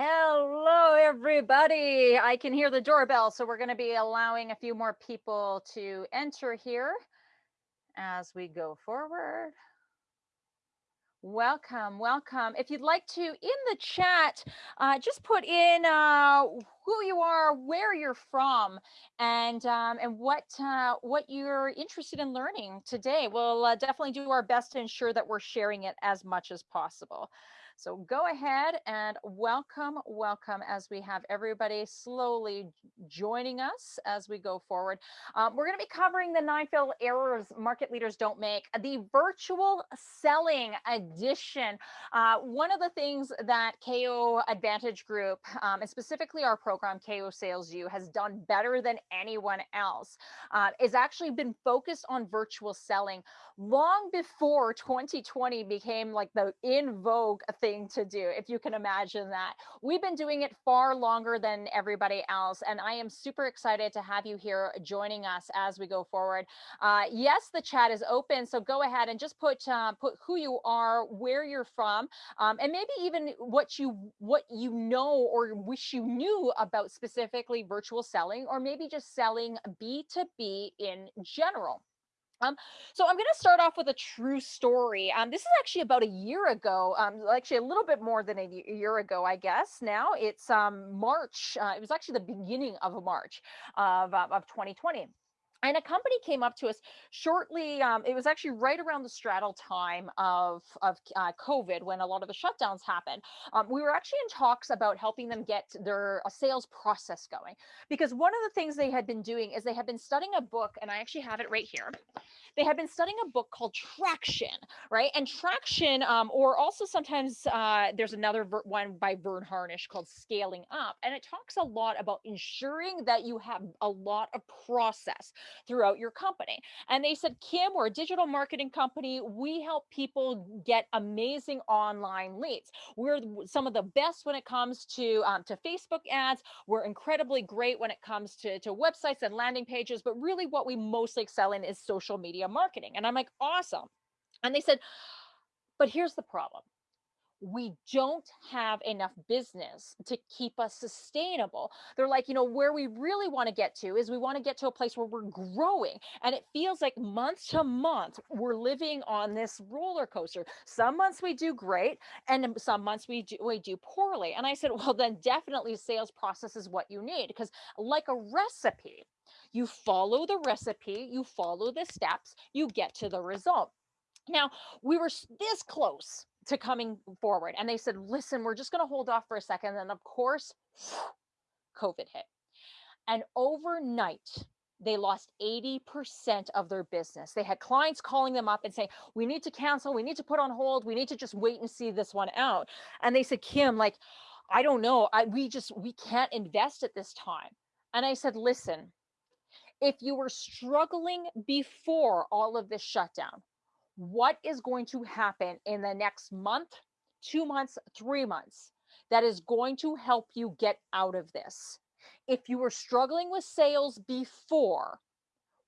Hello, everybody. I can hear the doorbell, so we're going to be allowing a few more people to enter here as we go forward. Welcome, welcome. If you'd like to, in the chat, uh, just put in uh, who you are, where you're from, and um, and what uh, what you're interested in learning today. We'll uh, definitely do our best to ensure that we're sharing it as much as possible. So go ahead and welcome, welcome as we have everybody slowly joining us as we go forward. Um, we're going to be covering the nine fatal errors market leaders don't make, the virtual selling edition. Uh, one of the things that KO Advantage Group, um, and specifically our program KO Sales U, has done better than anyone else uh, is actually been focused on virtual selling long before 2020 became like the in vogue thing thing to do, if you can imagine that. We've been doing it far longer than everybody else, and I am super excited to have you here joining us as we go forward. Uh, yes, the chat is open, so go ahead and just put uh, put who you are, where you're from, um, and maybe even what you what you know or wish you knew about specifically virtual selling, or maybe just selling B2B in general. Um, so I'm going to start off with a true story. Um, this is actually about a year ago, um, actually a little bit more than a year ago, I guess. Now it's um, March. Uh, it was actually the beginning of March of, of 2020 and a company came up to us shortly um, it was actually right around the straddle time of of uh, covid when a lot of the shutdowns happened um, we were actually in talks about helping them get their a sales process going. Because one of the things they had been doing is they had been studying a book and i actually have it right here. They had been studying a book called traction right? And traction um, or also sometimes uh, there's another one by Verne Harnish called scaling up and it talks a lot about ensuring that you have a lot of process throughout your company. And they said, Kim, we're a digital marketing company. We help people get amazing online leads. We're some of the best when it comes to, um, to Facebook ads. We're incredibly great when it comes to, to websites and landing pages. But really, what we mostly excel in is social media marketing. And I'm like, awesome. And they said, but here's the problem we don't have enough business to keep us sustainable. They're like, you know, where we really want to get to is we want to get to a place where we're growing. And it feels like month to month, we're living on this roller coaster. Some months we do great, and some months we do, we do poorly. And I said, well, then definitely sales process is what you need because, like a recipe, you follow the recipe, you follow the steps, you get to the result. Now, we were this close to coming forward. And they said, listen, we're just going to hold off for a second. And of course, COVID hit. And overnight, they lost 80% of their business. They had clients calling them up and saying, We need to cancel, we need to put on hold, we need to just wait and see this one out. And they said, Kim, like, I don't know. I we just we can't invest at this time. And I said, listen, if you were struggling before all of this shutdown, what is going to happen in the next month, two months, three months that is going to help you get out of this. If you were struggling with sales before,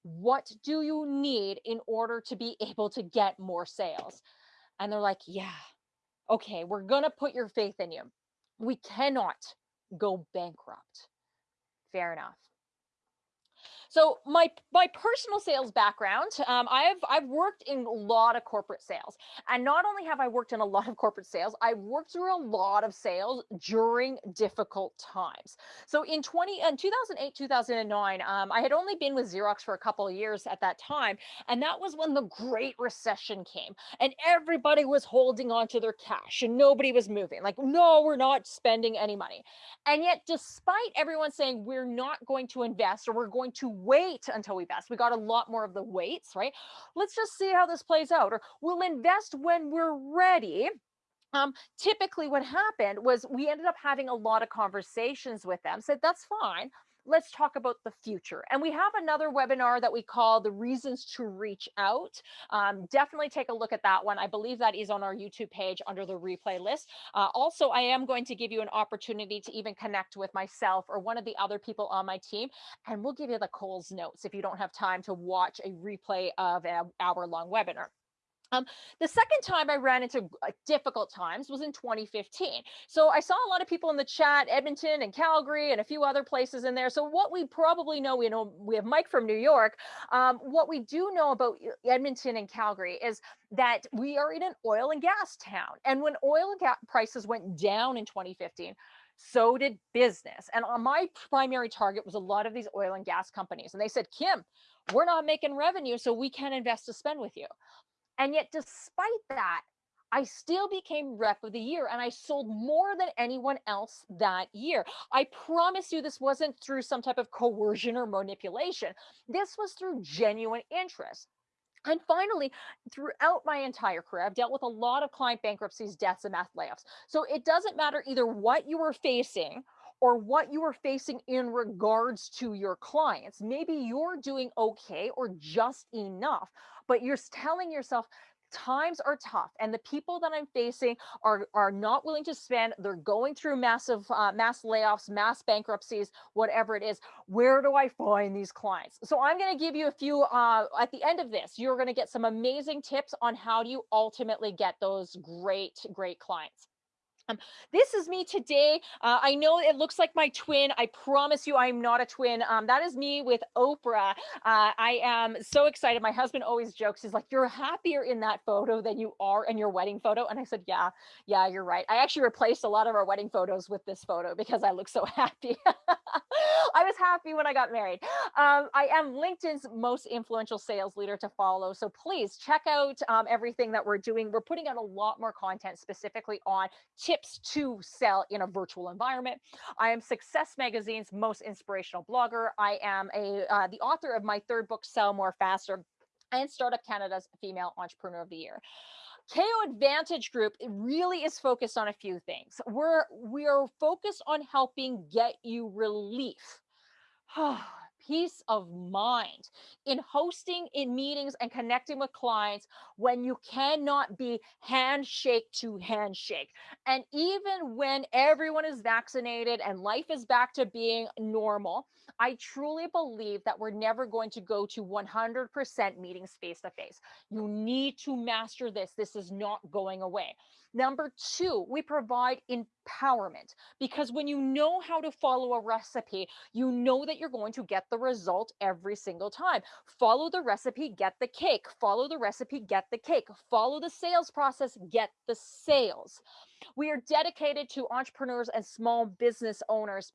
what do you need in order to be able to get more sales? And they're like, yeah, okay, we're going to put your faith in you. We cannot go bankrupt. Fair enough. So my my personal sales background, um, I've I've worked in a lot of corporate sales, and not only have I worked in a lot of corporate sales, I've worked through a lot of sales during difficult times. So in 20 in 2008 2009, um, I had only been with Xerox for a couple years at that time, and that was when the Great Recession came, and everybody was holding on to their cash, and nobody was moving. Like, no, we're not spending any money, and yet despite everyone saying we're not going to invest or we're going to wait until we vest. We got a lot more of the waits, right? Let's just see how this plays out. Or we'll invest when we're ready. Um, typically what happened was we ended up having a lot of conversations with them, said, that's fine let's talk about the future. And we have another webinar that we call the reasons to reach out. Um, definitely take a look at that one. I believe that is on our YouTube page under the replay list. Uh, also, I am going to give you an opportunity to even connect with myself or one of the other people on my team, and we'll give you the Coles notes if you don't have time to watch a replay of an hour long webinar. Um, the second time I ran into uh, difficult times was in 2015. So I saw a lot of people in the chat, Edmonton and Calgary and a few other places in there. So what we probably know, we know we have Mike from New York. Um, what we do know about Edmonton and Calgary is that we are in an oil and gas town. And when oil and gas prices went down in 2015, so did business. And on my primary target was a lot of these oil and gas companies. And they said, Kim, we're not making revenue, so we can't invest to spend with you. And yet, despite that, I still became rep of the year and I sold more than anyone else that year. I promise you, this wasn't through some type of coercion or manipulation. This was through genuine interest. And finally, throughout my entire career, I've dealt with a lot of client bankruptcies, deaths, and mass layoffs. So it doesn't matter either what you were facing or what you are facing in regards to your clients. Maybe you're doing okay or just enough, but you're telling yourself, times are tough and the people that i'm facing are are not willing to spend they're going through massive uh, mass layoffs mass bankruptcies whatever it is where do i find these clients? So i'm going to give you a few uh, at the end of this you're going to get some amazing tips on how do you ultimately get those great great clients um, this is me today. Uh, I know it looks like my twin. I promise you I'm not a twin. Um, that is me with Oprah. Uh, I am so excited. My husband always jokes, he's like, you're happier in that photo than you are in your wedding photo. And I said, yeah, yeah, you're right. I actually replaced a lot of our wedding photos with this photo because I look so happy. I was happy when I got married. Um, I am LinkedIn's most influential sales leader to follow. So please check out um, everything that we're doing. We're putting out a lot more content specifically on tips to sell in a virtual environment. I am Success Magazine's most inspirational blogger. I am a uh, the author of my third book, Sell More Faster, and Startup Canada's Female Entrepreneur of the Year. KO Advantage Group really is focused on a few things. We're we are focused on helping get you relief. peace of mind in hosting in meetings and connecting with clients when you cannot be handshake to handshake. And even when everyone is vaccinated and life is back to being normal, I truly believe that we're never going to go to 100% meetings face to face. You need to master this. This is not going away. Number two, we provide empowerment because when you know how to follow a recipe, you know that you're going to get the result every single time. Follow the recipe, get the cake. Follow the recipe, get the cake. Follow the sales process, get the sales. We are dedicated to entrepreneurs and small business owners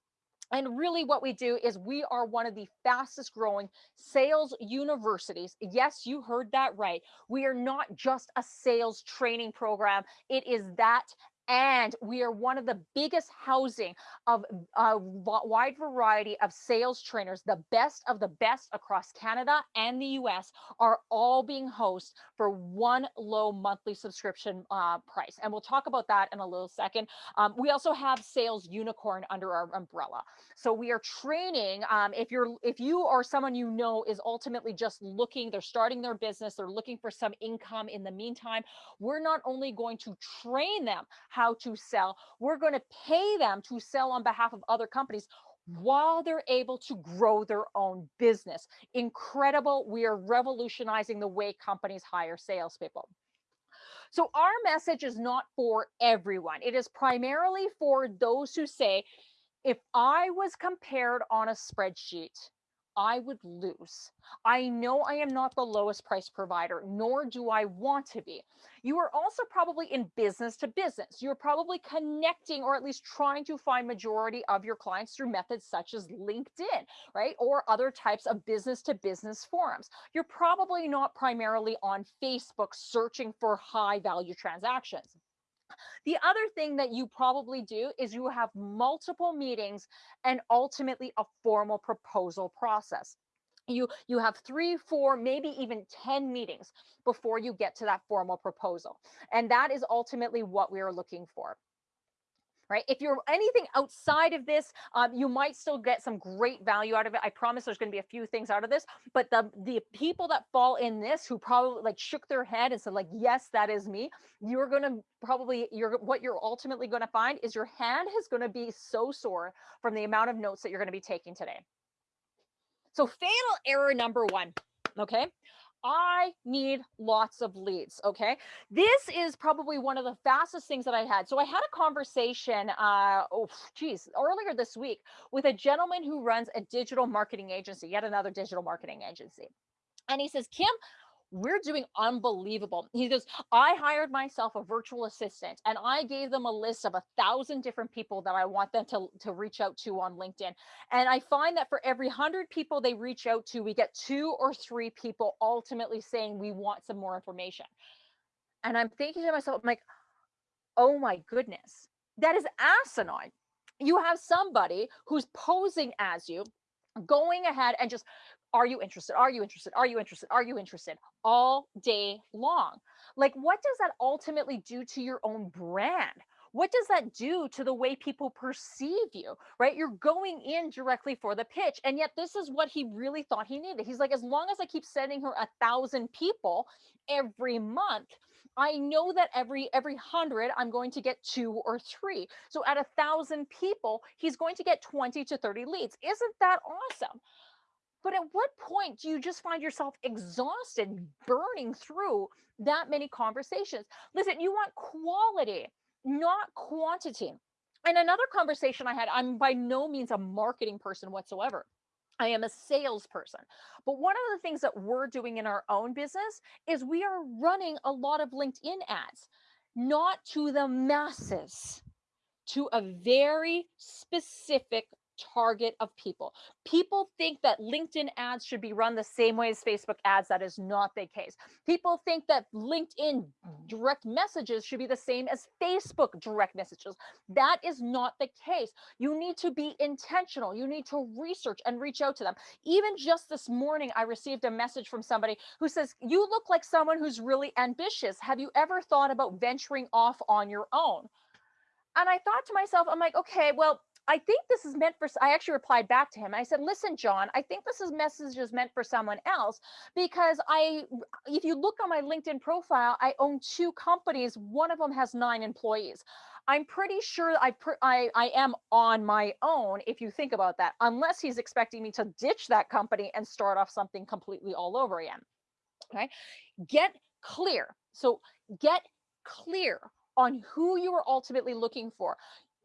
and really, what we do is we are one of the fastest growing sales universities. Yes, you heard that right. We are not just a sales training program, it is that and we are one of the biggest housing of a wide variety of sales trainers. The best of the best across canada and the us are all being hosted for one low monthly subscription uh, price and we'll talk about that in a little second. Um, we also have sales unicorn under our umbrella. So we are training um, if you're if you or someone you know is ultimately just looking they're starting their business they're looking for some income in the meantime we're not only going to train them how to sell. We're going to pay them to sell on behalf of other companies while they're able to grow their own business. Incredible. We are revolutionizing the way companies hire salespeople. So, our message is not for everyone, it is primarily for those who say, if I was compared on a spreadsheet, I would lose. I know I am not the lowest price provider, nor do I want to be. You are also probably in business to business. You're probably connecting or at least trying to find majority of your clients through methods such as LinkedIn, right? Or other types of business to business forums. You're probably not primarily on Facebook searching for high value transactions. The other thing that you probably do is you have multiple meetings and ultimately a formal proposal process. You, you have three, four, maybe even 10 meetings before you get to that formal proposal. And that is ultimately what we are looking for right? If you're anything outside of this, um, you might still get some great value out of it. I promise there's going to be a few things out of this, but the the people that fall in this who probably like shook their head and said like, yes, that is me. You're going to probably you're what you're ultimately going to find is your hand is going to be so sore from the amount of notes that you're going to be taking today. So fatal error number one, okay? I need lots of leads. Okay. This is probably one of the fastest things that I had. So I had a conversation, uh, oh, geez, earlier this week with a gentleman who runs a digital marketing agency, yet another digital marketing agency. And he says, Kim, we're doing unbelievable. He goes, I hired myself a virtual assistant and I gave them a list of a thousand different people that I want them to, to reach out to on LinkedIn. And I find that for every hundred people they reach out to, we get two or three people ultimately saying we want some more information. And I'm thinking to myself, I'm like, oh my goodness, that is asinine. You have somebody who's posing as you, going ahead and just are you interested? Are you interested? Are you interested? Are you interested? All day long. Like, what does that ultimately do to your own brand? What does that do to the way people perceive you, right? You're going in directly for the pitch. And yet, this is what he really thought he needed. He's like, as long as I keep sending her a thousand people every month, I know that every every hundred I'm going to get two or three. So at a thousand people, he's going to get 20 to 30 leads. Isn't that awesome? But at what point do you just find yourself exhausted, burning through that many conversations? Listen, you want quality, not quantity. And another conversation I had, I'm by no means a marketing person whatsoever. I am a salesperson. But one of the things that we're doing in our own business is we are running a lot of LinkedIn ads, not to the masses, to a very specific target of people. People think that LinkedIn ads should be run the same way as Facebook ads. That is not the case. People think that LinkedIn direct messages should be the same as Facebook direct messages. That is not the case. You need to be intentional. You need to research and reach out to them. Even just this morning, I received a message from somebody who says, You look like someone who's really ambitious. Have you ever thought about venturing off on your own? And I thought to myself, I'm like, okay, well, I think this is meant for, I actually replied back to him. I said, listen, John, I think this is message is meant for someone else because I, if you look on my LinkedIn profile, I own two companies. One of them has nine employees. I'm pretty sure I, I, I am on my own if you think about that, unless he's expecting me to ditch that company and start off something completely all over again. Okay. Get clear. So get clear on who you are ultimately looking for.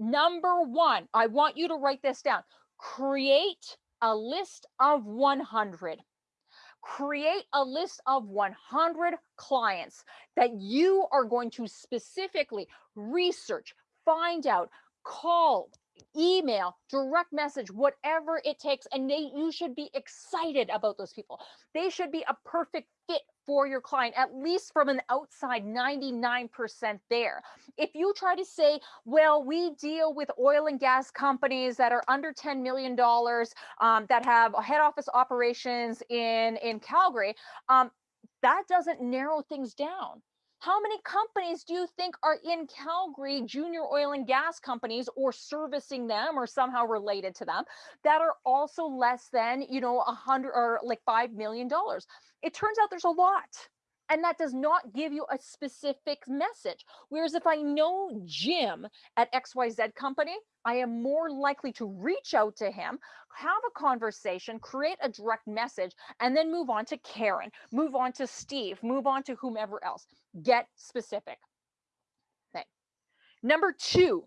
Number one, I want you to write this down. Create a list of 100. Create a list of 100 clients that you are going to specifically research, find out, call, email, direct message, whatever it takes. And they, you should be excited about those people. They should be a perfect fit for your client, at least from an outside 99% there. If you try to say, well, we deal with oil and gas companies that are under $10 million, um, that have head office operations in, in Calgary, um, that doesn't narrow things down. How many companies do you think are in Calgary, junior oil and gas companies, or servicing them or somehow related to them that are also less than, you know, a hundred or like $5 million? It turns out there's a lot and that does not give you a specific message. Whereas if I know Jim at XYZ company, I am more likely to reach out to him, have a conversation, create a direct message, and then move on to Karen, move on to Steve, move on to whomever else. Get specific. Okay. Number two,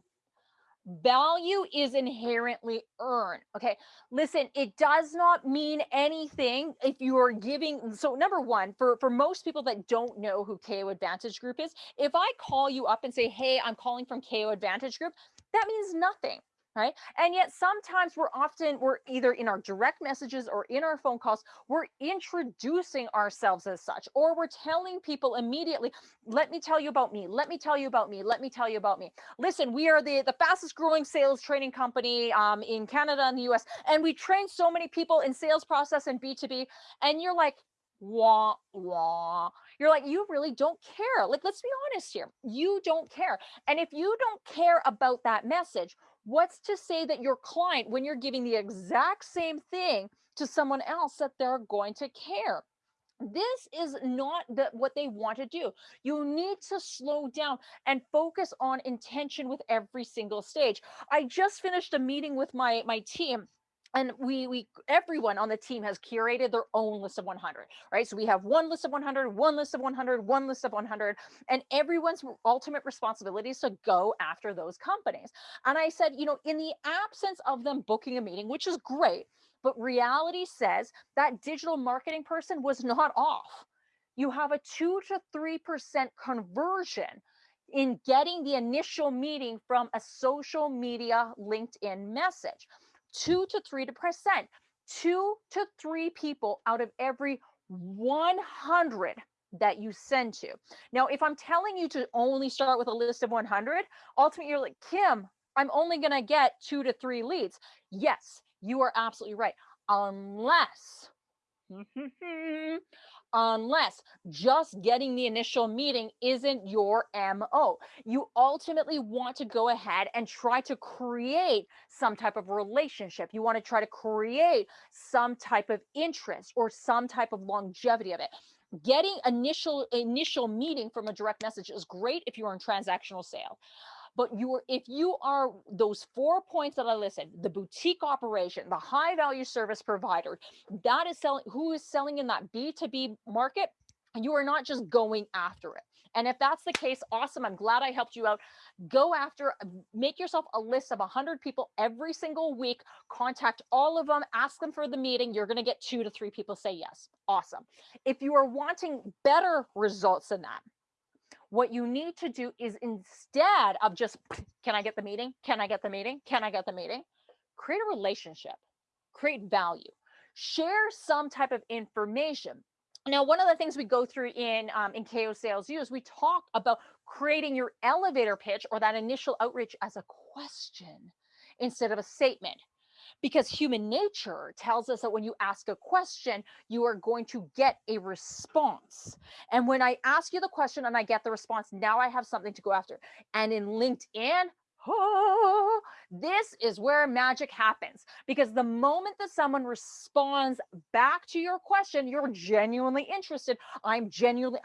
value is inherently earned okay? Listen it does not mean anything if you are giving so number one for for most people that don't know who ko advantage group is if i call you up and say hey i'm calling from ko advantage group that means nothing right? And yet sometimes we're often we're either in our direct messages or in our phone calls we're introducing ourselves as such or we're telling people immediately let me tell you about me let me tell you about me let me tell you about me. Listen we are the the fastest growing sales training company um, in canada and the us and we train so many people in sales process and b2b and you're like wah wah. You're like you really don't care. Like let's be honest here you don't care and if you don't care about that message What's to say that your client, when you're giving the exact same thing to someone else, that they're going to care? This is not the, what they want to do. You need to slow down and focus on intention with every single stage. I just finished a meeting with my, my team and we we everyone on the team has curated their own list of 100 right? So we have one list of 100 one list of 100 one list of 100 and everyone's ultimate responsibility is to go after those companies. And i said you know in the absence of them booking a meeting which is great but reality says that digital marketing person was not off. You have a 2 to 3% conversion in getting the initial meeting from a social media linkedin message two to three percent, two to three people out of every 100 that you send to. Now, if I'm telling you to only start with a list of 100, ultimately you're like, Kim, I'm only going to get two to three leads. Yes, you are absolutely right. Unless mm-hmm. Unless just getting the initial meeting isn't your MO. You ultimately want to go ahead and try to create some type of relationship. You want to try to create some type of interest or some type of longevity of it. Getting initial initial meeting from a direct message is great if you're in transactional sale but you are if you are those four points that i listed the boutique operation the high value service provider that is selling who is selling in that b2b market you are not just going after it. And if that's the case awesome i'm glad i helped you out. Go after make yourself a list of 100 people every single week contact all of them ask them for the meeting you're going to get two to three people say yes. Awesome. If you are wanting better results than that what you need to do is instead of just, can I get the meeting? Can I get the meeting? Can I get the meeting? Create a relationship, create value, share some type of information. Now, one of the things we go through in um, in KO Sales U is we talk about creating your elevator pitch or that initial outreach as a question instead of a statement because human nature tells us that when you ask a question, you are going to get a response. And when I ask you the question and I get the response, now I have something to go after. And in LinkedIn, oh, this is where magic happens because the moment that someone responds back to your question, you're genuinely interested. I'm genuinely,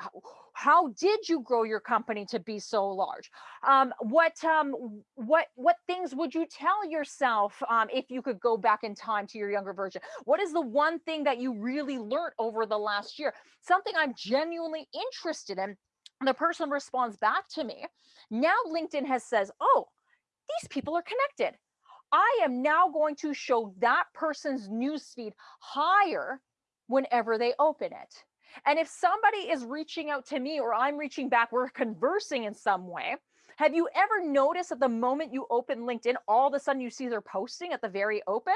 how, did you grow your company to be so large? Um, what, um, what, what things would you tell yourself um, if you could go back in time to your younger version? What is the one thing that you really learned over the last year? Something I'm genuinely interested in the person responds back to me. Now LinkedIn has says, oh, these people are connected. I am now going to show that person's newsfeed higher whenever they open it. And if somebody is reaching out to me or I'm reaching back, we're conversing in some way. Have you ever noticed that the moment you open LinkedIn, all of a sudden you see they're posting at the very open?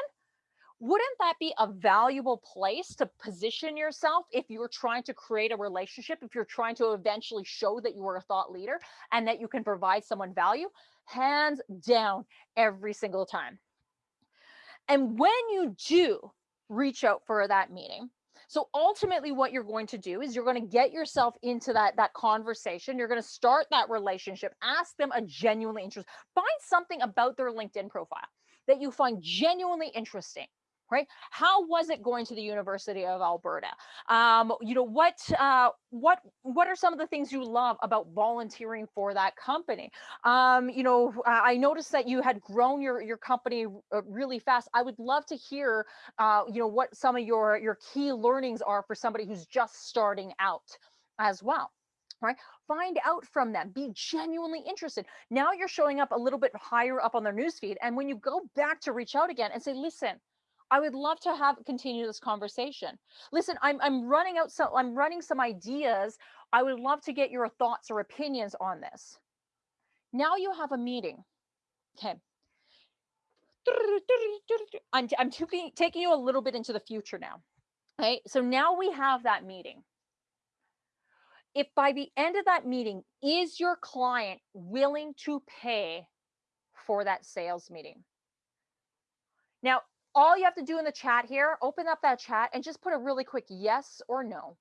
wouldn't that be a valuable place to position yourself if you're trying to create a relationship, if you're trying to eventually show that you are a thought leader and that you can provide someone value? Hands down every single time. And when you do reach out for that meeting, so ultimately what you're going to do is you're going to get yourself into that that conversation. You're going to start that relationship. Ask them a genuinely interest. Find something about their LinkedIn profile that you find genuinely interesting right? How was it going to the University of Alberta? Um, you know, what, uh, what, what are some of the things you love about volunteering for that company? Um, you know, I noticed that you had grown your, your company uh, really fast. I would love to hear, uh, you know, what some of your, your key learnings are for somebody who's just starting out as well right? Find out from them, be genuinely interested. Now you're showing up a little bit higher up on their newsfeed. And when you go back to reach out again and say, listen, I would love to have continue this conversation. Listen, I'm I'm running out so I'm running some ideas. I would love to get your thoughts or opinions on this. Now you have a meeting. Okay. I'm I'm taking taking you a little bit into the future now. Okay. So now we have that meeting. If by the end of that meeting, is your client willing to pay for that sales meeting? Now, all you have to do in the chat here, open up that chat and just put a really quick yes or no.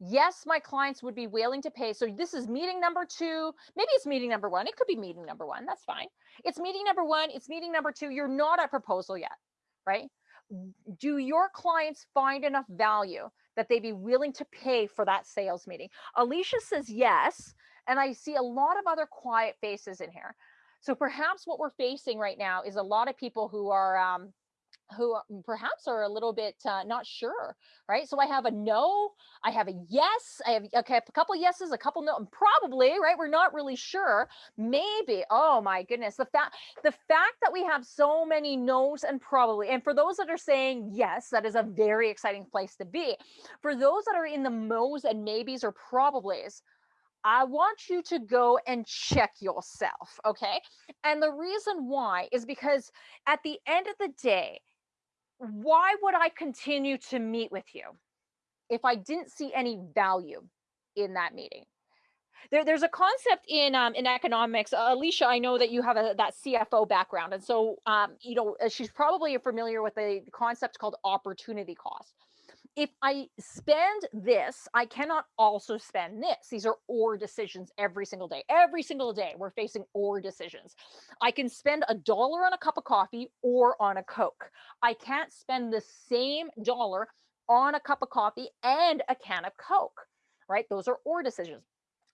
Yes, my clients would be willing to pay. So this is meeting number two. Maybe it's meeting number one. It could be meeting number one. That's fine. It's meeting number one. It's meeting number two. You're not at proposal yet, right? Do your clients find enough value that they'd be willing to pay for that sales meeting? Alicia says yes. And I see a lot of other quiet faces in here. So perhaps what we're facing right now is a lot of people who are um, who perhaps are a little bit uh, not sure, right? So I have a no, I have a yes, I have okay, a couple yeses, a couple no, and probably, right? We're not really sure. Maybe. Oh my goodness, the fact the fact that we have so many no's and probably, and for those that are saying yes, that is a very exciting place to be. For those that are in the mo's and maybes or probablys, I want you to go and check yourself. Okay. And the reason why is because at the end of the day, why would I continue to meet with you if I didn't see any value in that meeting? There, there's a concept in um, in economics. Uh, Alicia, I know that you have a, that CFO background, and so um, you know uh, she's probably familiar with a concept called opportunity cost if I spend this, I cannot also spend this. These are or decisions every single day. Every single day, we're facing or decisions. I can spend a dollar on a cup of coffee or on a Coke. I can't spend the same dollar on a cup of coffee and a can of Coke, right? Those are or decisions.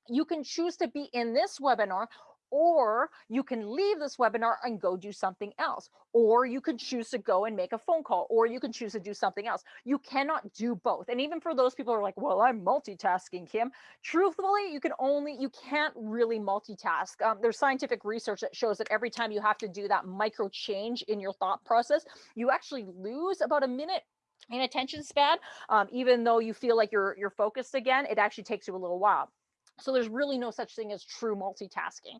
You can choose to be in this webinar or you can leave this webinar and go do something else or you can choose to go and make a phone call or you can choose to do something else. You cannot do both and even for those people who are like well i'm multitasking kim truthfully you can only you can't really multitask. Um, there's scientific research that shows that every time you have to do that micro change in your thought process you actually lose about a minute in attention span. Um, even though you feel like you're you're focused again it actually takes you a little while so there's really no such thing as true multitasking.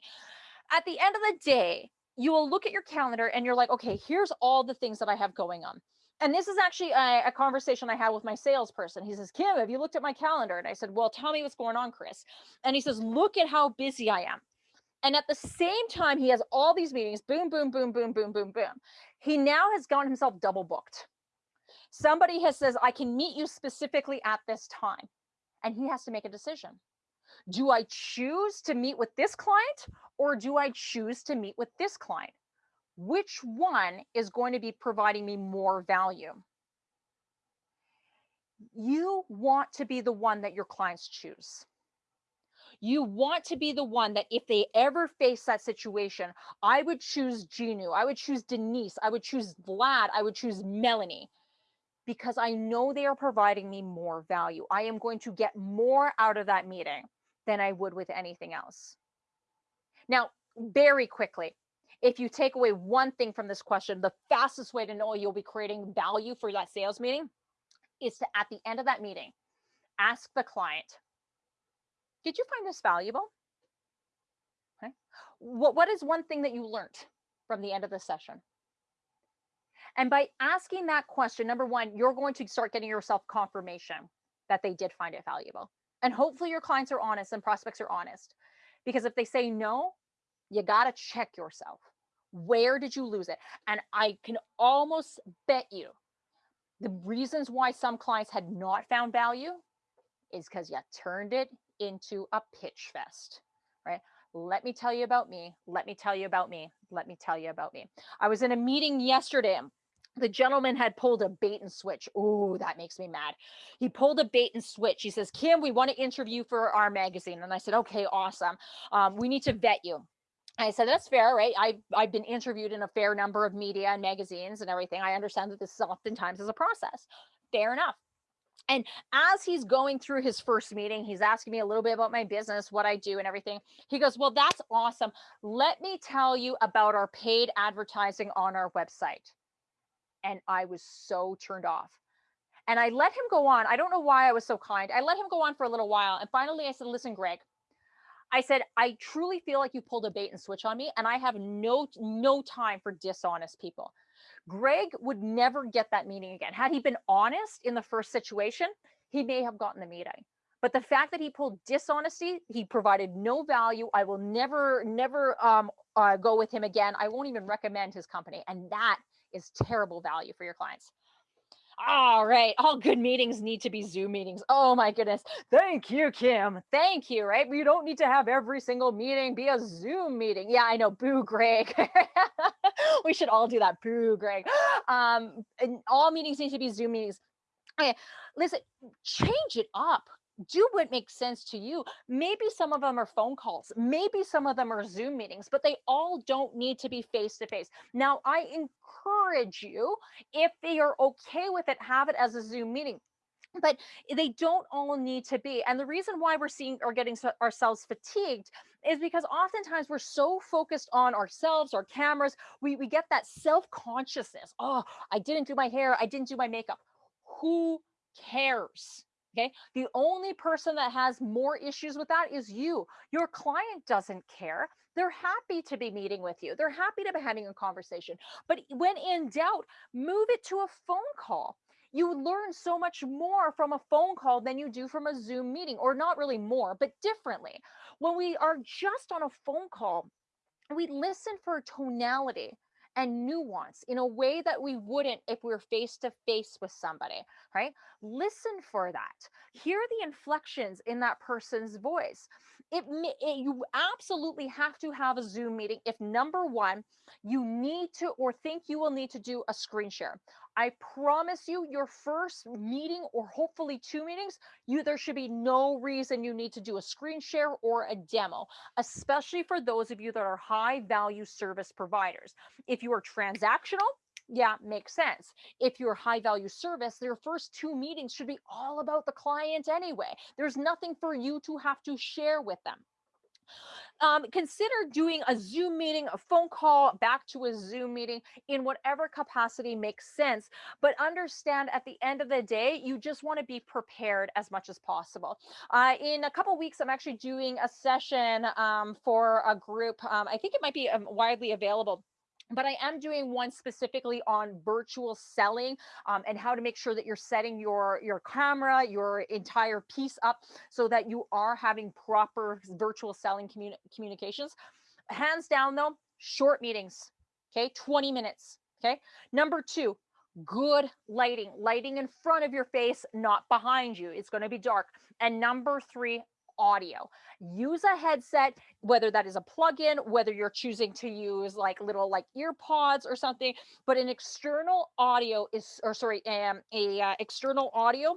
At the end of the day, you will look at your calendar and you're like, okay, here's all the things that I have going on. And this is actually a, a, conversation I had with my salesperson. He says, Kim, have you looked at my calendar? And I said, well, tell me what's going on, Chris. And he says, look at how busy I am. And at the same time, he has all these meetings, boom, boom, boom, boom, boom, boom, boom. He now has gotten himself double booked. Somebody has says, I can meet you specifically at this time. And he has to make a decision do I choose to meet with this client or do I choose to meet with this client? Which one is going to be providing me more value? You want to be the one that your clients choose. You want to be the one that if they ever face that situation, I would choose Ginu, I would choose Denise, I would choose Vlad, I would choose Melanie because I know they are providing me more value. I am going to get more out of that meeting than I would with anything else. Now, very quickly, if you take away one thing from this question, the fastest way to know you'll be creating value for that sales meeting is to, at the end of that meeting, ask the client, did you find this valuable? Okay. What, what is one thing that you learned from the end of the session? And by asking that question, number one, you're going to start getting yourself confirmation that they did find it valuable. And hopefully your clients are honest and prospects are honest. Because if they say no, you got to check yourself. Where did you lose it? And I can almost bet you the reasons why some clients had not found value is because you turned it into a pitch fest, right? Let me tell you about me. Let me tell you about me. Let me tell you about me. I was in a meeting yesterday the gentleman had pulled a bait and switch. Oh, that makes me mad. He pulled a bait and switch. He says, Kim, we want to interview for our magazine. And I said, okay, awesome. Um, we need to vet you. I said, that's fair, right? I've, I've been interviewed in a fair number of media and magazines and everything. I understand that this is oftentimes is a process. Fair enough. And as he's going through his first meeting, he's asking me a little bit about my business, what I do and everything. He goes, well, that's awesome. Let me tell you about our paid advertising on our website and I was so turned off. And I let him go on. I don't know why I was so kind. I let him go on for a little while. And finally I said, listen, Greg, I said, I truly feel like you pulled a bait and switch on me, and I have no no time for dishonest people. Greg would never get that meeting again. Had he been honest in the first situation, he may have gotten the meeting. But the fact that he pulled dishonesty, he provided no value. I will never, never um, uh, go with him again. I won't even recommend his company. And that is terrible value for your clients. All right. All good meetings need to be Zoom meetings. Oh my goodness. Thank you, Kim. Thank you. Right. You don't need to have every single meeting be a Zoom meeting. Yeah, I know. Boo, Greg. we should all do that. Boo, Greg. Um, and all meetings need to be Zoom meetings. Okay. Listen, change it up do what makes sense to you. Maybe some of them are phone calls, maybe some of them are Zoom meetings, but they all don't need to be face to face. Now, I encourage you, if they are okay with it, have it as a Zoom meeting but they don't all need to be and the reason why we're seeing or getting ourselves fatigued is because oftentimes we're so focused on ourselves our cameras we, we get that self-consciousness oh i didn't do my hair i didn't do my makeup who cares Okay. The only person that has more issues with that is you. Your client doesn't care. They're happy to be meeting with you. They're happy to be having a conversation. But when in doubt, move it to a phone call. You learn so much more from a phone call than you do from a Zoom meeting, or not really more, but differently. When we are just on a phone call, we listen for tonality and nuance in a way that we wouldn't if we were face to face with somebody, right? Listen for that. Hear the inflections in that person's voice. It, it, eh, you absolutely have to have a Zoom meeting if number one, you need to or think you will need to do a screen share. I promise you, your first meeting or hopefully two meetings, you there should be no reason you need to do a screen share or a demo, especially for those of you that are high value service providers. If you are transactional, yeah, makes sense. If you're high value service, their first two meetings should be all about the client anyway. There's nothing for you to have to share with them um, consider doing a Zoom meeting, a phone call back to a Zoom meeting in whatever capacity makes sense. But understand at the end of the day, you just want to be prepared as much as possible. Uh, in a couple weeks, I'm actually doing a session um, for a group. Um, I think it might be um, widely available but I am doing one specifically on virtual selling um, and how to make sure that you're setting your your camera, your entire piece up so that you are having proper virtual selling communi- communications. Hands down though, short meetings, okay, 20 minutes, okay. Number two, good lighting, lighting in front of your face, not behind you. It's going to be dark. And number three, audio. Use a headset, whether that is a plug-in, whether you're choosing to use like little like ear pods or something, but an external audio is, or sorry, um, a uh, external audio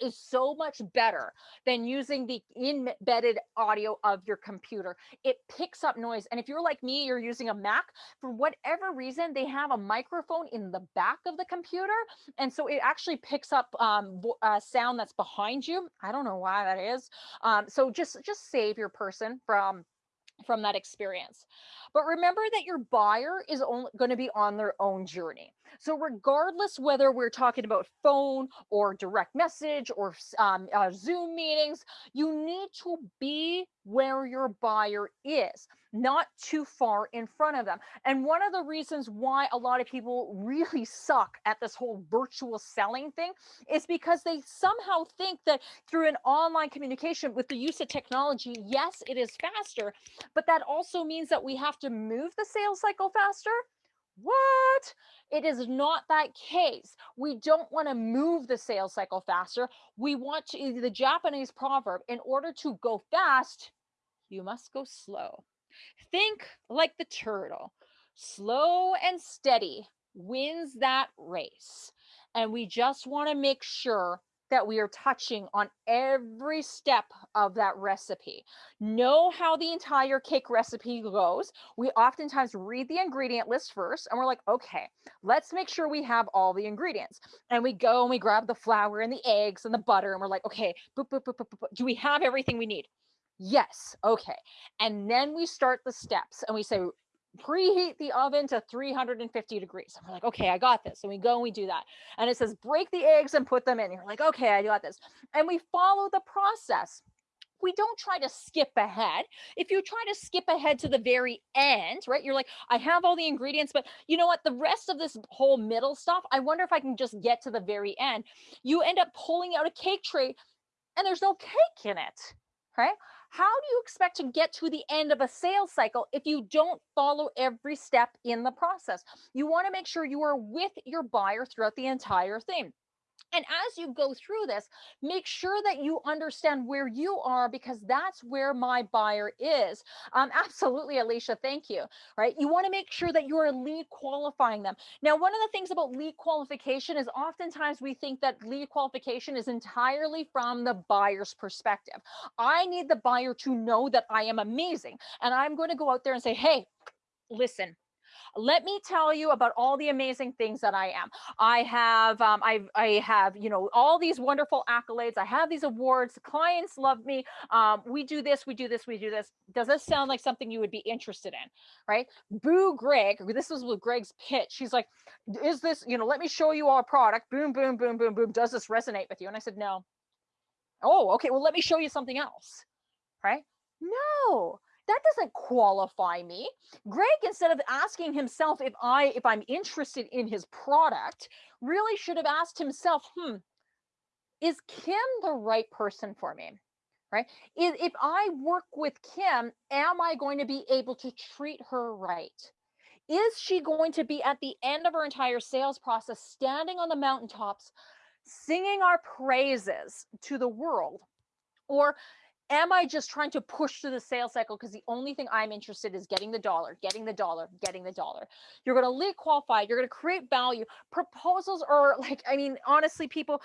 is so much better than using the embedded audio of your computer. It picks up noise. And if you're like me, you're using a Mac, for whatever reason, they have a microphone in the back of the computer. And so it actually picks up um, uh, sound that's behind you. I don't know why that is. Um, so just, just save your person from from that experience. But remember that your buyer is only going to be on their own journey. So, regardless whether we're talking about phone or direct message or um, uh, Zoom meetings, you need to be where your buyer is, not too far in front of them. And one of the reasons why a lot of people really suck at this whole virtual selling thing is because they somehow think that through an online communication with the use of technology, yes, it is faster, but that also means that we have to move the sales cycle faster. What? It is not that case. We don't want to move the sales cycle faster. We want to, the Japanese proverb, in order to go fast, you must go slow. Think like the turtle. Slow and steady wins that race. And we just want to make sure that we are touching on every step of that recipe. Know how the entire cake recipe goes. We oftentimes read the ingredient list first and we're like, okay, let's make sure we have all the ingredients. And we go and we grab the flour and the eggs and the butter and we're like, okay, boop, boop, boop, do we have everything we need? Yes. Okay. And then we start the steps and we say, preheat the oven to 350 degrees. And we're like, okay, I got this. And we go and we do that. And it says, break the eggs and put them in. You're like, okay, I got this. And we follow the process. We don't try to skip ahead. If you try to skip ahead to the very end, right? You're like, I have all the ingredients, but you know what? The rest of this whole middle stuff, I wonder if I can just get to the very end. You end up pulling out a cake tray and there's no cake in it, right? How do you expect to get to the end of a sales cycle if you don't follow every step in the process? You want to make sure you are with your buyer throughout the entire thing. And as you go through this, make sure that you understand where you are because that's where my buyer is. Um, absolutely, Alicia, thank you. Right? You want to make sure that you are lead qualifying them. Now, one of the things about lead qualification is oftentimes we think that lead qualification is entirely from the buyer's perspective. I need the buyer to know that I am amazing, and I'm going to go out there and say, hey, listen, let me tell you about all the amazing things that I am. I have, um, I, I have, you know, all these wonderful accolades. I have these awards. Clients love me. Um, we do this, we do this, we do this. Does this sound like something you would be interested in? Right? Boo, Greg. This was with Greg's pitch. She's like, is this, you know, let me show you our product. Boom, boom, boom, boom, boom. Does this resonate with you? And I said, no. Oh, okay. Well, let me show you something else. Right? No that doesn't qualify me. Greg, instead of asking himself if I if I'm interested in his product, really should have asked himself, hmm, is Kim the right person for me? Right? If, if I work with Kim, am I going to be able to treat her right? Is she going to be at the end of her entire sales process standing on the mountaintops singing our praises to the world? Or am I just trying to push through the sales cycle because the only thing I'm interested is getting the dollar, getting the dollar, getting the dollar. You're going to lead qualify, you're going to create value. Proposals are like, I mean, honestly, people,